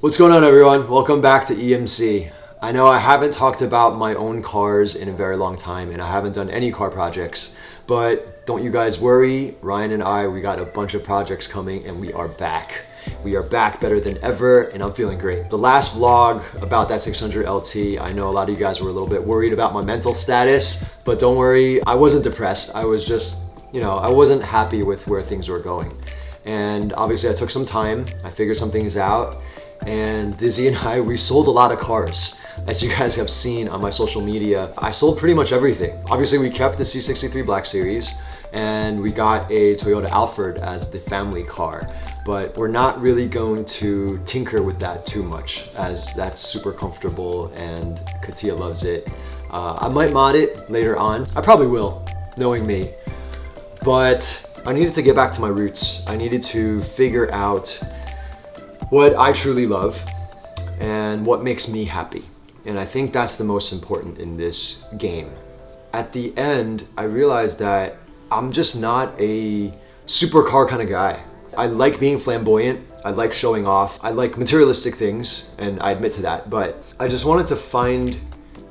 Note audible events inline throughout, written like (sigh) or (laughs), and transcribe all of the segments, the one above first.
What's going on everyone? Welcome back to EMC. I know I haven't talked about my own cars in a very long time and I haven't done any car projects, but don't you guys worry, Ryan and I, we got a bunch of projects coming and we are back. We are back better than ever and I'm feeling great. The last vlog about that 600 LT, I know a lot of you guys were a little bit worried about my mental status, but don't worry, I wasn't depressed. I was just, you know, I wasn't happy with where things were going. And obviously I took some time, I figured some things out, and Dizzy and I, we sold a lot of cars. As you guys have seen on my social media, I sold pretty much everything. Obviously we kept the C63 Black Series and we got a Toyota Alphard as the family car but we're not really going to tinker with that too much as that's super comfortable and Katia loves it. Uh, I might mod it later on. I probably will, knowing me. But I needed to get back to my roots. I needed to figure out what I truly love and what makes me happy. And I think that's the most important in this game. At the end, I realized that I'm just not a supercar kind of guy. I like being flamboyant. I like showing off. I like materialistic things, and I admit to that. But I just wanted to find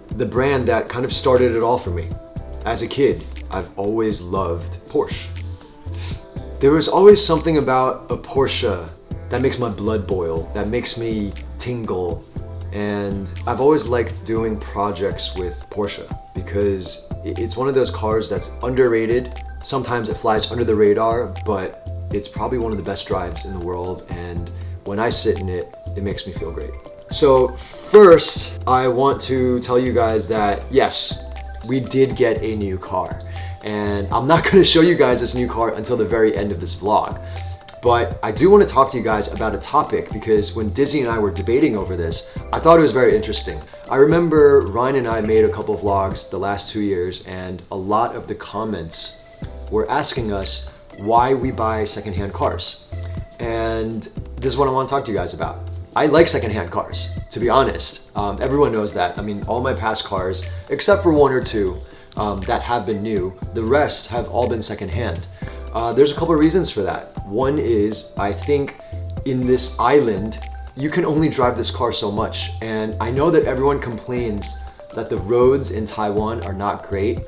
the brand that kind of started it all for me. As a kid, I've always loved Porsche. There was always something about a Porsche that makes my blood boil, that makes me tingle. And I've always liked doing projects with Porsche because it's one of those cars that's underrated. Sometimes it flies under the radar, but it's probably one of the best drives in the world and when I sit in it, it makes me feel great. So first, I want to tell you guys that yes, we did get a new car and I'm not (laughs) gonna show you guys this new car until the very end of this vlog. But I do want to talk to you guys about a topic because when Dizzy and I were debating over this, I thought it was very interesting. I remember Ryan and I made a couple of vlogs the last two years and a lot of the comments were asking us why we buy secondhand cars. And this is what I want to talk to you guys about. I like secondhand cars, to be honest. Um, everyone knows that. I mean, all my past cars, except for one or two um, that have been new, the rest have all been secondhand. Uh, there's a couple of reasons for that. One is, I think in this island, you can only drive this car so much. And I know that everyone complains that the roads in Taiwan are not great,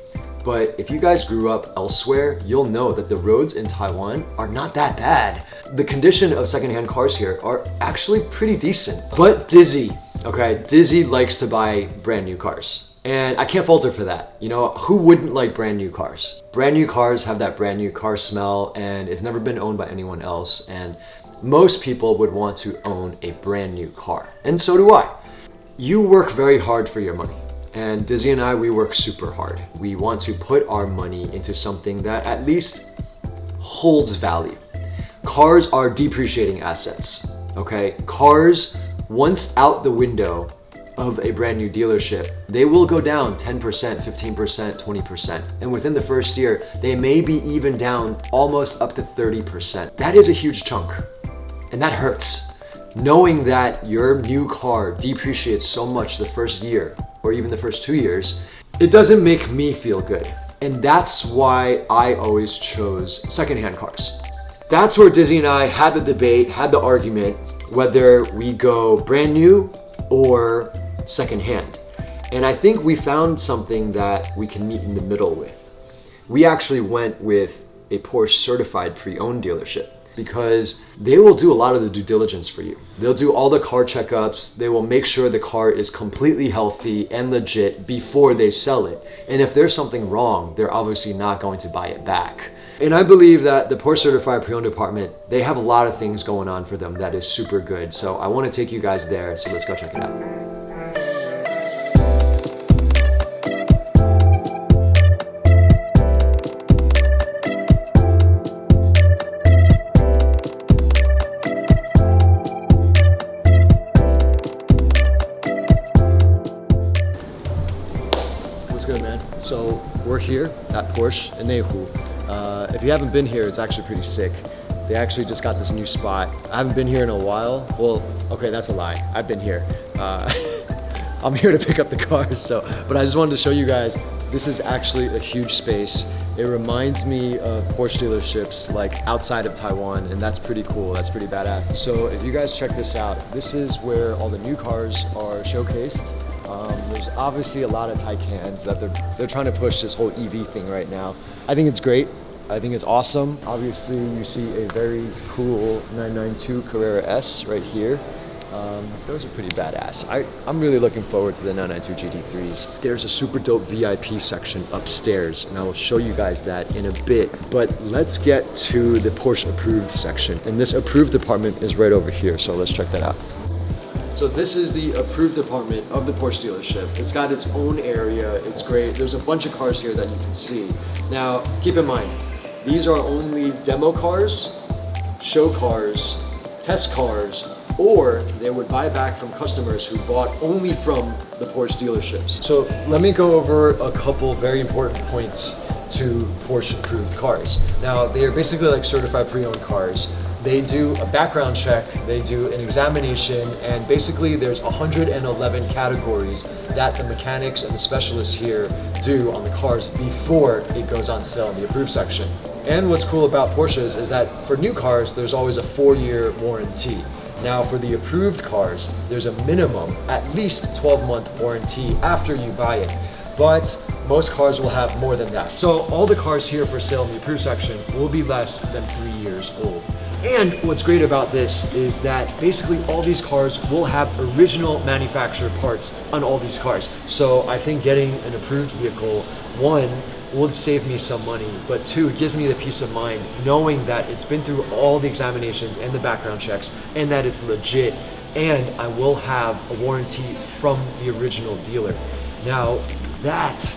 but if you guys grew up elsewhere, you'll know that the roads in Taiwan are not that bad. The condition of secondhand cars here are actually pretty decent. But Dizzy, okay, Dizzy likes to buy brand new cars. And I can't falter for that. You know, who wouldn't like brand new cars? Brand new cars have that brand new car smell and it's never been owned by anyone else. And most people would want to own a brand new car. And so do I. You work very hard for your money. And Dizzy and I, we work super hard. We want to put our money into something that at least holds value. Cars are depreciating assets, okay? Cars, once out the window of a brand new dealership, they will go down 10%, 15%, 20%. And within the first year, they may be even down almost up to 30%. That is a huge chunk, and that hurts. Knowing that your new car depreciates so much the first year, or even the first two years, it doesn't make me feel good. And that's why I always chose secondhand cars. That's where Dizzy and I had the debate, had the argument, whether we go brand new or secondhand. And I think we found something that we can meet in the middle with. We actually went with a Porsche certified pre-owned dealership because they will do a lot of the due diligence for you. They'll do all the car checkups. They will make sure the car is completely healthy and legit before they sell it. And if there's something wrong, they're obviously not going to buy it back. And I believe that the Porsche Certified Pre-Owned department, they have a lot of things going on for them that is super good. So I want to take you guys there. So let's go check it out. At Porsche in Neihu. Uh, if you haven't been here, it's actually pretty sick. They actually just got this new spot. I haven't been here in a while. Well, okay, that's a lie. I've been here. Uh, (laughs) I'm here to pick up the cars. (laughs) So, but I just wanted to show you guys, this is actually a huge space. It reminds me of Porsche dealerships like outside of Taiwan and that's pretty cool. That's pretty badass. So if you guys check this out, this is where all the new cars are showcased. Um, there's obviously a lot of Taycans that they're, they're trying to push this whole EV thing right now. I think it's great. I think it's awesome. Obviously, you see a very cool 992 Carrera S right here. Um, those are pretty badass. I, I'm really looking forward to the 992 GT3s. There's a super dope VIP section upstairs, and I will show you guys that in a bit. But let's get to the Porsche approved section. And this approved department is right over here, so let's check that out. So this is the approved department of the Porsche dealership. It's got its own area, it's great. There's a bunch of cars here that you can see. Now, keep in mind, these are only demo cars, show cars, test cars, or they would buy back from customers who bought only from the Porsche dealerships. So let me go over a couple very important points to Porsche approved cars. Now they are basically like certified pre-owned cars. They do a background check, they do an examination, and basically there's 111 categories that the mechanics and the specialists here do on the cars before it goes on sale in the approved section. And what's cool about Porsches is that for new cars, there's always a four-year warranty. Now for the approved cars, there's a minimum, at least 12 month warranty after you buy it. But most cars will have more than that. So all the cars here for sale in the approved section will be less than three years old. And what's great about this is that basically all these cars will have original manufacturer parts on all these cars. So I think getting an approved vehicle, one, would save me some money, but two, it gives me the peace of mind knowing that it's been through all the examinations and the background checks and that it's legit and I will have a warranty from the original dealer. Now, that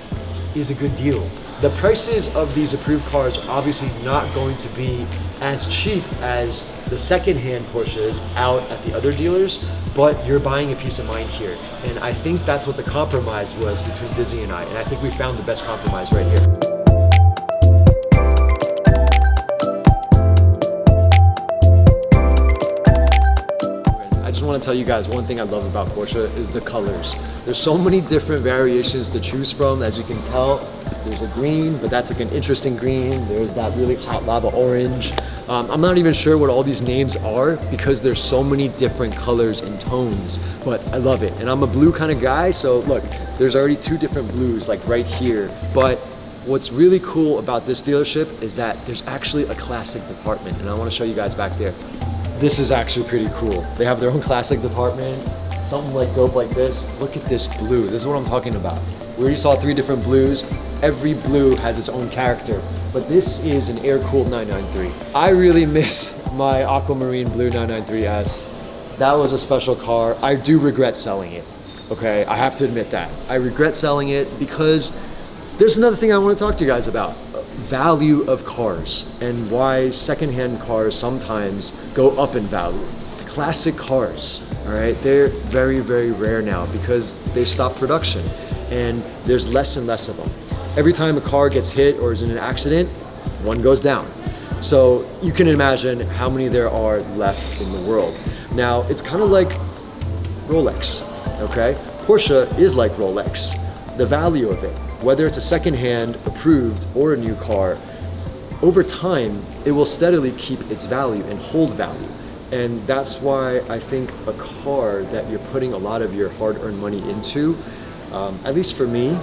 is a good deal. The prices of these approved cars are obviously not going to be as cheap as the secondhand Porsches out at the other dealers, but you're buying a peace of mind here. And I think that's what the compromise was between Dizzy and I. And I think we found the best compromise right here. Want to tell you guys one thing I love about Porsche is the colors. There's so many different variations to choose from. As you can tell, there's a green, but that's like an interesting green. There's that really hot lava orange. Um, I'm not even sure what all these names are because there's so many different colors and tones, but I love it. And I'm a blue kind of guy, so look, there's already two different blues like right here. But what's really cool about this dealership is that there's actually a classic department, and I wanna show you guys back there. This is actually pretty cool. They have their own classic department, something like dope like this. Look at this blue, this is what I'm talking about. We already saw three different blues. Every blue has its own character but this is an air-cooled 993. I really (laughs) miss my Aquamarine Blue 993S. That was a special car. I do regret selling it, okay? I have to admit that. I regret selling it because there's another thing I want to talk to you guys about. Value of cars and why secondhand cars sometimes go up in value. Classic cars, all right? They're very, very rare now because they stopped production and there's less and less of them. Every time a car gets hit or is in an accident, one goes down. So you can imagine how many there are left in the world. Now, it's kind of like Rolex, okay? Porsche is like Rolex. The value of it, whether it's a secondhand, approved, or a new car, over time, it will steadily keep its value and hold value. And that's why I think a car that you're putting a lot of your hard-earned money into, um, at least for me,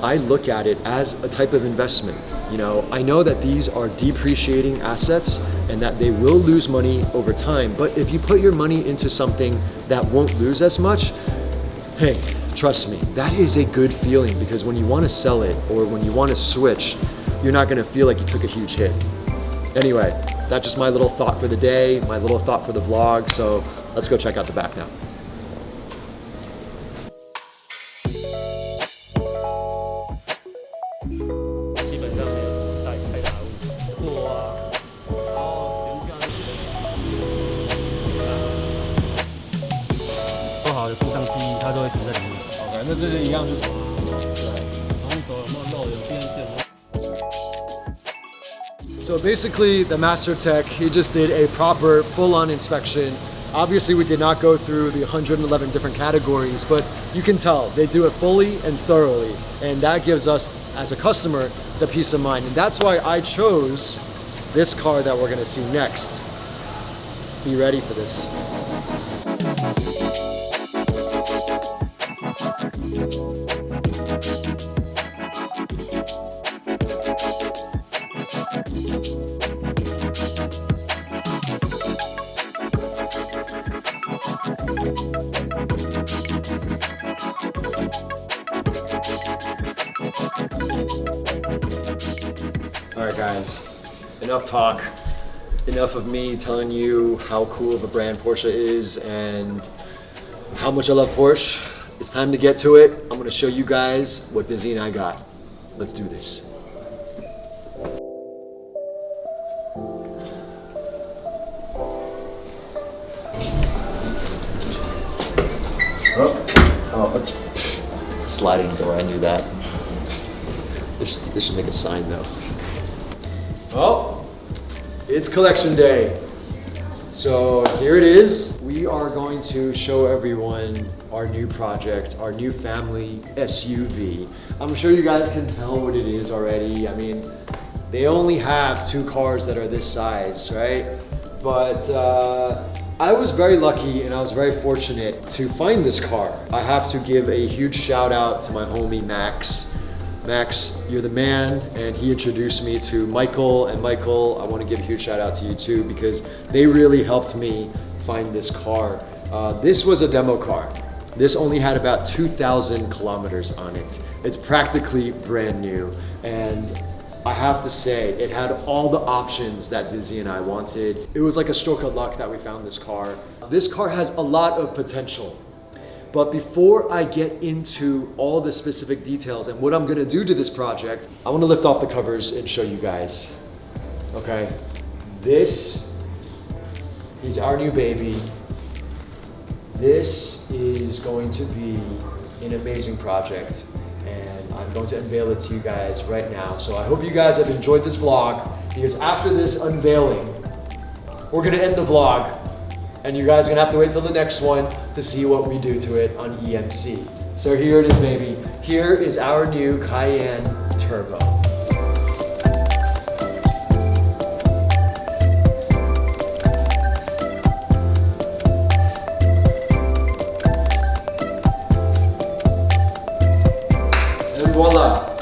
I look at it as a type of investment. You know, I know that these are depreciating assets and that they will lose money over time, but if you put your money into something that won't lose as much, hey, trust me, that is a good feeling because when you want to sell it or when you want to switch, you're not going to feel like you took a huge hit. Anyway, that's just my little thought for the day, my little thought for the vlog, so let's go check out the back now. (laughs) So basically the Master Tech, he just did a proper full-on inspection Obviously, we did not go through the 111 different categories, but you can tell they do it fully and thoroughly. And that gives us, as a customer, the peace of mind. And that's why I chose this car that we're gonna see next. Be ready for this. Right, guys, enough talk. Enough of me telling you how cool of a brand Porsche is and how much I love Porsche. It's time to get to it. I'm gonna show you guys what Dizzy and I got. Let's do this. Oh, oh it's, it's a sliding door, I knew that. This, this should make a sign though. Oh, it's collection day. So here it is. We are going to show everyone our new project, our new family SUV. I'm sure you guys can tell what it is already. I mean, they only have two cars that are this size, right? But uh, I was very lucky and I was very fortunate to find this car. I have to give a huge shout out to my homie Max. Max, you're the man, and he introduced me to Michael. And Michael, I want to give a huge shout out to you too because they really helped me find this car. Uh, this was a demo car. This only had about 2,000 kilometers on it. It's practically brand new. And I have to say, it had all the options that Dizzy and I wanted. It was like a stroke of luck that we found this car. This car has a lot of potential. But before I get into all the specific details and what I'm gonna do to this project, I wanna lift off the covers and show you guys. Okay, this is our new baby. This is going to be an amazing project and I'm going to unveil it to you guys right now. So I hope you guys have enjoyed this vlog because after this unveiling, we're gonna end the vlog and you guys are gonna have to wait till the next one to see what we do to it on EMC. So here it is, baby. Here is our new Cayenne Turbo. And voila.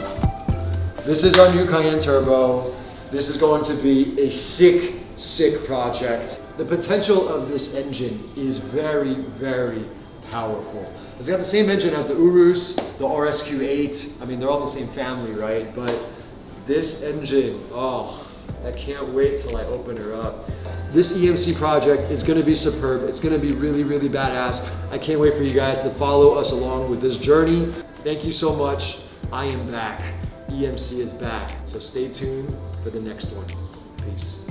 This is our new Cayenne Turbo. This is going to be a sick, sick project. The potential of this engine is very, very powerful. It's got the same engine as the Urus, the RSQ8. I mean, they're all the same family, right? But this engine, oh, I can't wait till I open her up. This EMC project is gonna be superb. It's gonna be really, really badass. I can't wait for you guys to follow us along with this journey. Thank you so much. I am back. EMC is back. So stay tuned for the next one. Peace.